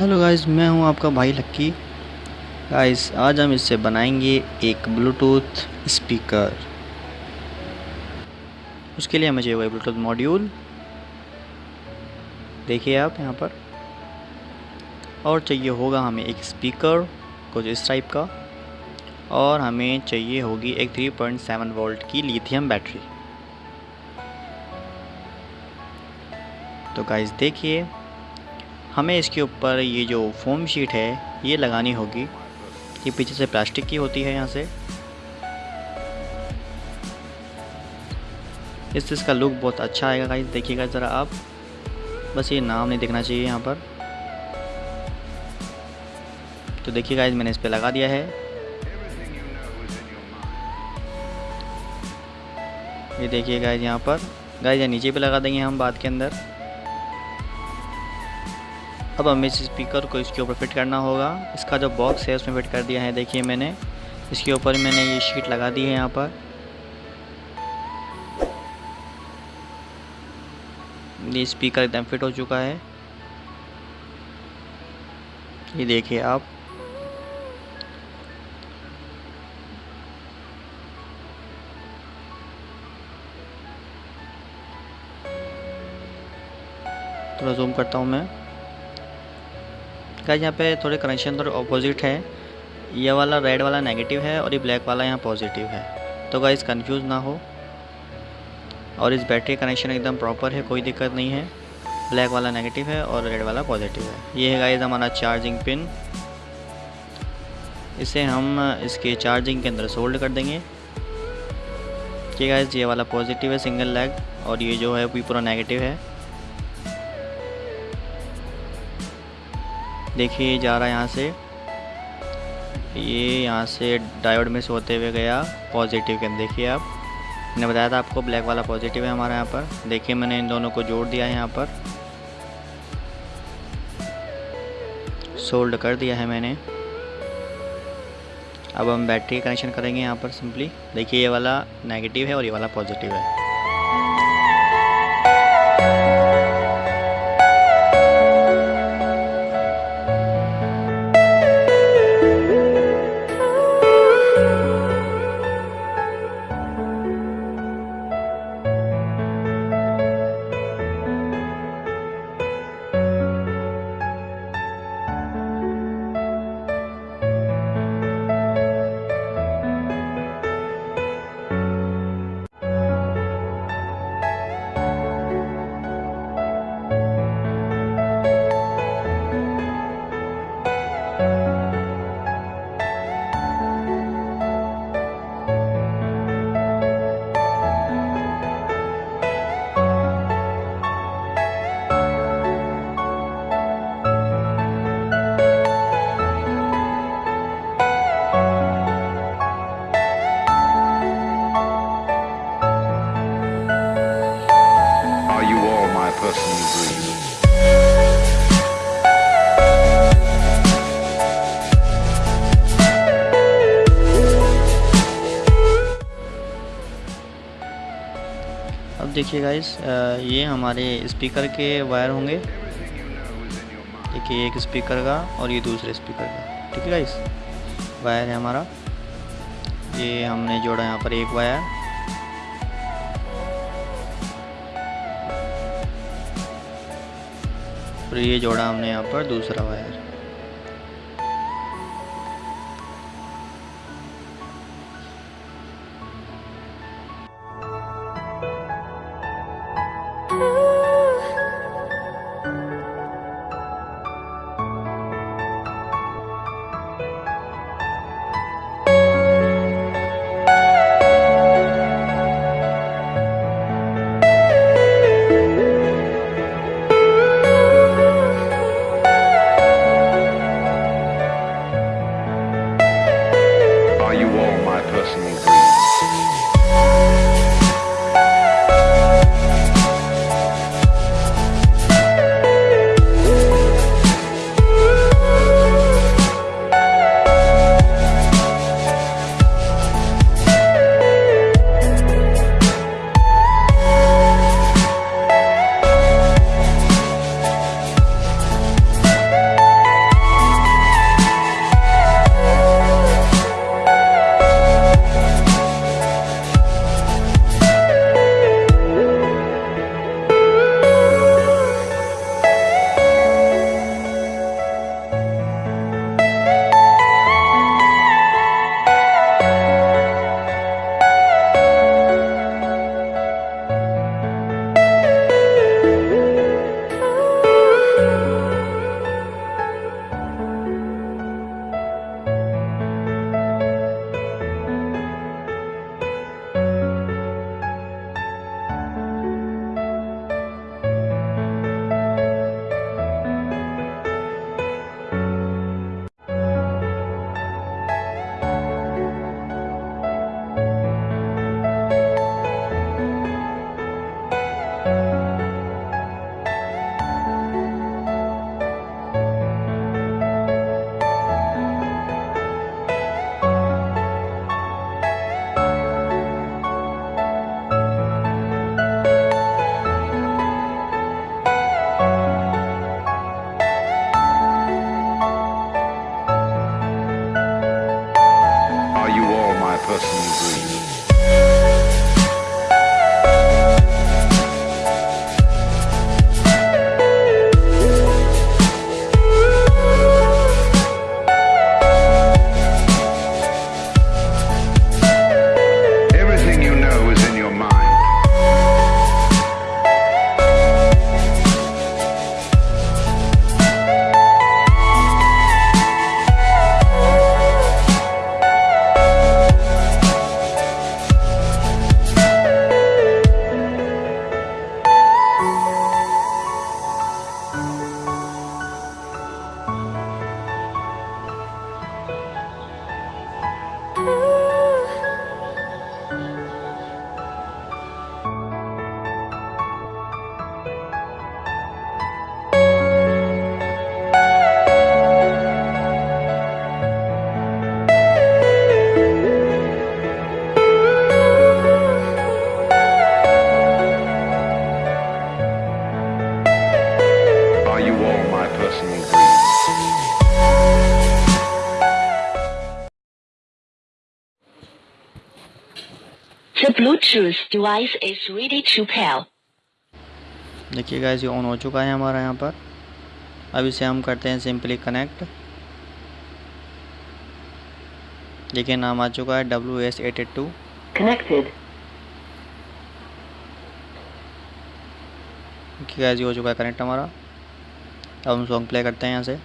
Hello guys, मैं हूँ आपका भाई लक्की। गाइस, आज हम इससे बनाएँगे एक ब्लूटूथ स्पीकर। उसके लिए हमें चाहिए ब्लूटूथ मॉड्यूल। देखिए आप यहाँ पर। और चाहिए होगा हमें एक स्पीकर कुछ इस टाइप का। और हमें चाहिए होगी एक 3.7 वोल्ट की लिथियम बैटरी। तो गाइस, देखिए। हमें इसके ऊपर ये जो फोम शीट है, ये लगानी होगी। ये पीछे से प्लास्टिक की होती है यहाँ से। इस चीज़ का लुक बहुत अच्छा आएगा गाइस देखिएगा ज़रा आप। बस ये नाम नहीं देखना चाहिए यहाँ पर। तो देखिए गाइस मैंने इस पर लगा दिया है। ये देखिए गाइस यहाँ पर। गाइस नीचे पे लगा देंगे हम बाद के अंदर। अब हमें इस स्पीकर को इसके ऊपर फिट करना होगा। इसका जो बॉक्स है, उसमें फिट कर दिया है, देखिए मैंने। इसके ऊपर मैंने ये शीट लगा दी है यहाँ पर। ये स्पीकर एकदम फिट हो चुका है। ये देखिए आप। थोड़ा जूम करता हूँ मैं। गाइस यहाँ पे थोड़े कनेक्शन थोड़े ऑपोजिट है। ये वाला रेड वाला नेगेटिव है और ये ब्लैक वाला यहाँ पॉजिटिव है। तो गाइस कंफ्यूज ना हो। और इस बैटरी कनेक्शन एकदम प्रॉपर है, कोई दिक्कत नहीं है। ब्लैक वाला नेगेटिव है और रेड वाला पॉजिटिव है। ये है गाइस हमारा चार्जिंग पिन इसे हम इसके चार्जिंग के अंदर सोल्ड कर देंगे। ठीक है ये वाला पॉजिटिव है सिंगल लेग और ये जो है पूरा नेगेटिव है। देखिए, ये जा रहा है यहाँ से। ये यहाँ से डायोड में से होते हुए गया, पॉजिटिव के देखिए आप, मैंने बताया था आपको ब्लैक वाला पॉजिटिव है हमारे यहाँ पर। देखिए, मैंने इन दोनों को जोड़ दिया है यहाँ पर। सोल्ड कर दिया है मैंने। अब हम बैटरी कनेक्शन करेंगे यहाँ पर सिंपली। देखिए, ये वाला नेगेटिव है और ये वाला पॉजिटिव है। अब देखिए गाइस ये हमारे स्पीकर के वायर होंगे। देखिए एक स्पीकर का और ये दूसरे स्पीकर का। ठीक है गाइस वायर है हमारा। ये हमने जोड़ा यहाँ पर एक वायर और ये जोड़ा हमने यहाँ पर दूसरा wire are you all my personal dreams? Bluetooth device is ready to pair. देखिए गाइस ये ऑन हो चुका है हमारा यहाँ पर। अब इसे हम करते हैं सिंपली कनेक्ट देखिए नाम आ चुका है W S eight eight two connected देखिए गाइस ये हो चुका है कनेक्ट हमारा। अब हम सॉन्ग प्ले करते हैं यहाँ से।